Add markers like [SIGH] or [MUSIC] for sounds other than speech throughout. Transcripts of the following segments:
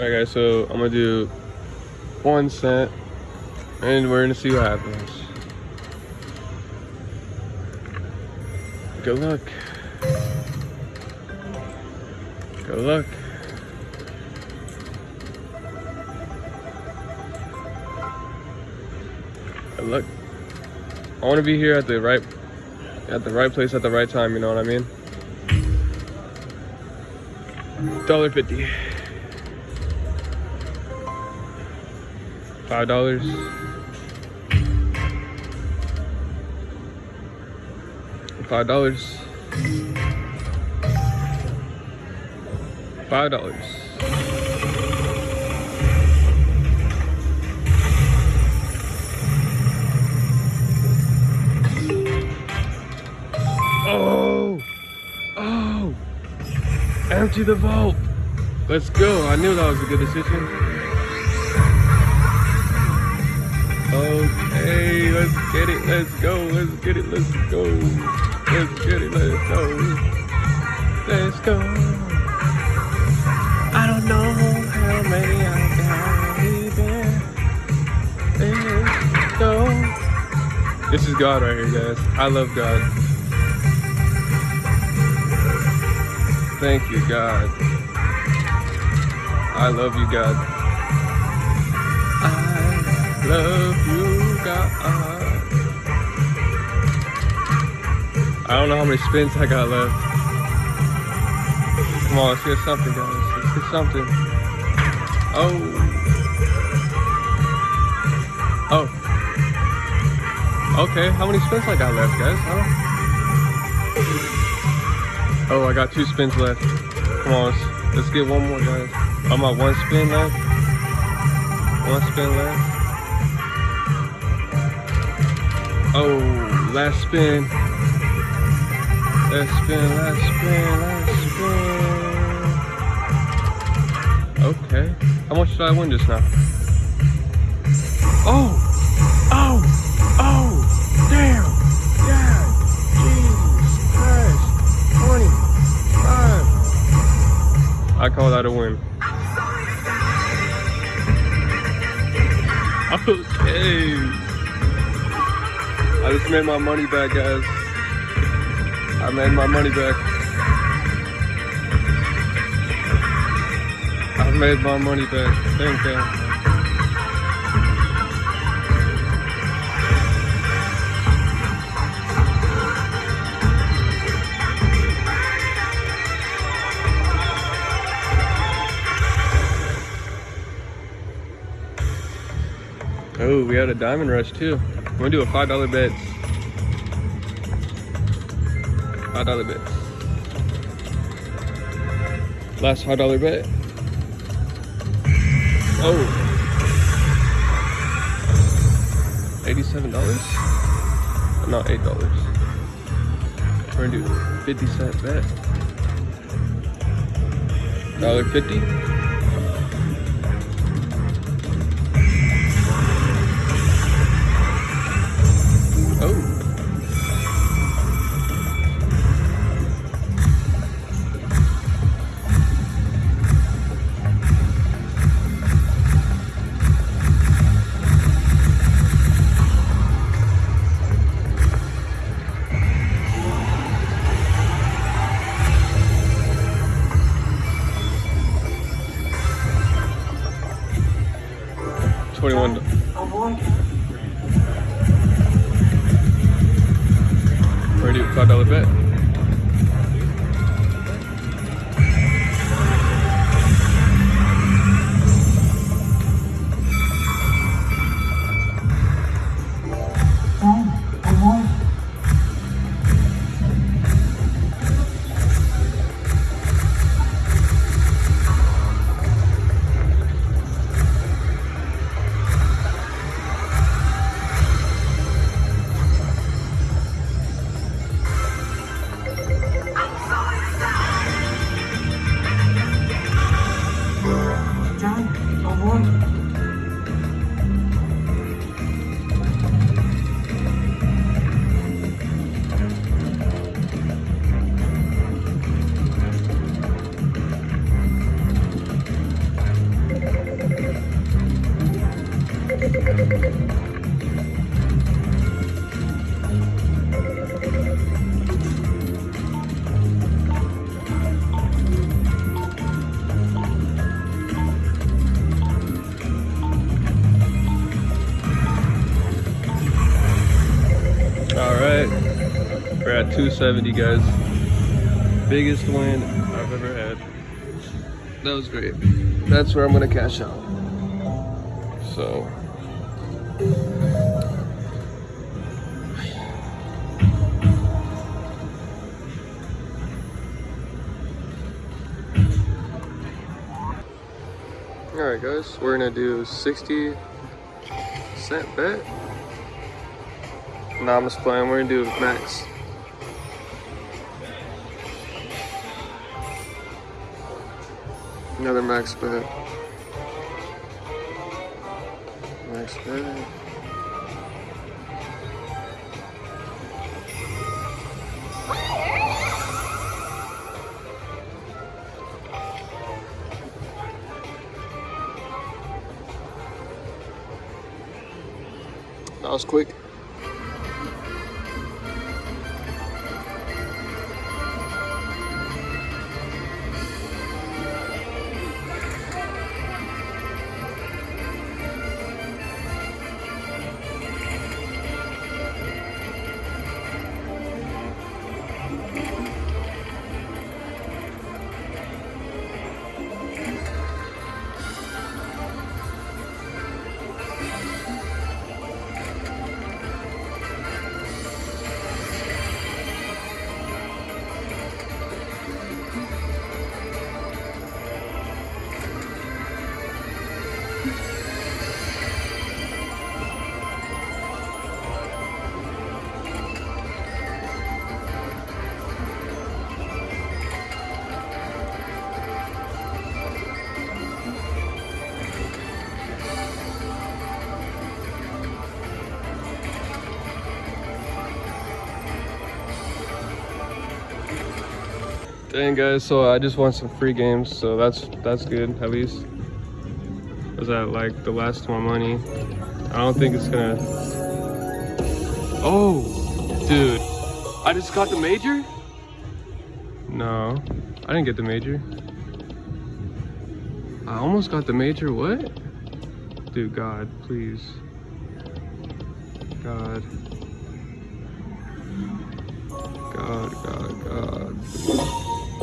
Alright guys, so I'm gonna do one cent and we're gonna see what happens. Good luck. Good luck. Good luck. I wanna be here at the right at the right place at the right time, you know what I mean? Dollar fifty. Five dollars. Five dollars. Five dollars. Oh! Oh! Empty the vault! Let's go. I knew that was a good decision. Okay, let's get it. Let's go. Let's get it. Let's go. Let's get it. Let's go. Let's go. I don't know how many I got even. Let's go. This is God right here, guys. I love God. Thank you, God. I love you, God. I love you, God. I don't know how many spins I got left. Come on, let's get something, guys. Let's get something. Oh. Oh. Okay, how many spins I got left, guys? Huh? Oh, I got two spins left. Come on, let's, let's get one more, guys. I'm at one spin left. One spin left. Oh, last spin. Last spin, last spin, last spin. Okay. How much did I win just now? Oh! Oh! Oh! Damn! God! Jesus Christ! 25! I call that a win. Okay. I just made my money back, guys. I made my money back. I made my money back. Thank God. Oh, we had a diamond rush too. I'm gonna do a five dollar bet. Five dollar bet. Last five dollar bet. Oh. $87? Not $8. We're gonna do 50 cent bet. $1.50? 21. Ready, $5 bet. Got 270 guys. Biggest win I've ever had. That was great. That's where I'm gonna cash out. So Alright guys, we're gonna do 60 cent bet. Nah, I'm just playing, we're gonna do max. Another max bet. Max bet. That was quick. Dang guys, so I just want some free games, so that's that's good at least. Was that like the last of my money? I don't think it's gonna. Oh, dude, I just got the major. No, I didn't get the major. I almost got the major. What? Dude, God, please. God. God, God, God.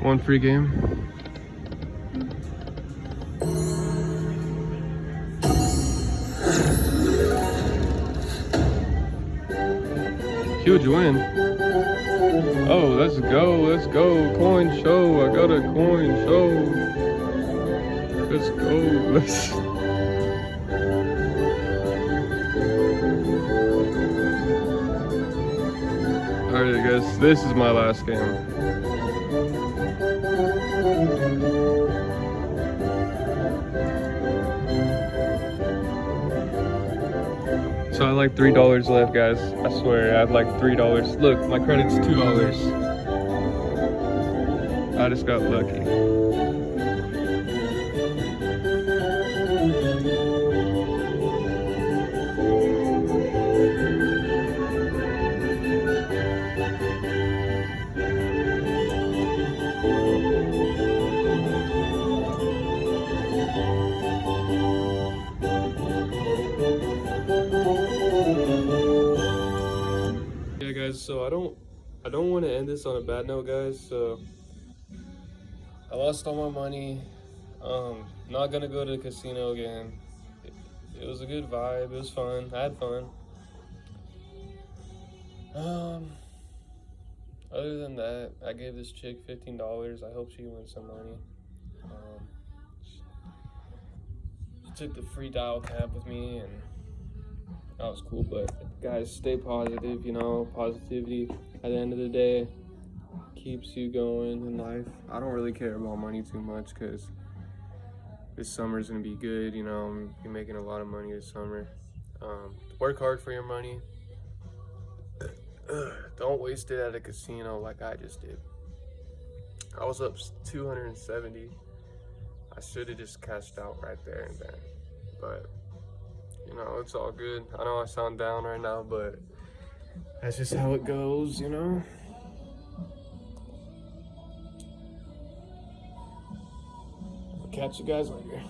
One free game. Huge win. Oh, let's go, let's go. Coin show. I got a coin show. Let's go. Let's. [LAUGHS] Alright guys, this is my last game. So I like three dollars left, guys. I swear, I have like three dollars. Look, my credit's two dollars. I just got lucky. This on a bad note guys so i lost all my money. Um not gonna go to the casino again. It, it was a good vibe. It was fun. I had fun. Um other than that i gave this chick 15 dollars. I hope she wins some money. Um she took the free dial camp with me and that was cool but guys stay positive you know positivity at the end of the day keeps you going in life i don't really care about money too much because this summer is gonna be good you know i'm be making a lot of money this summer um, work hard for your money [CLEARS THROAT] don't waste it at a casino like I just did. I was up 270. I should have just cashed out right there and then. But, you know, it's all good. I know I sound down right now, but that's just how it goes, you know? I'll catch you guys later.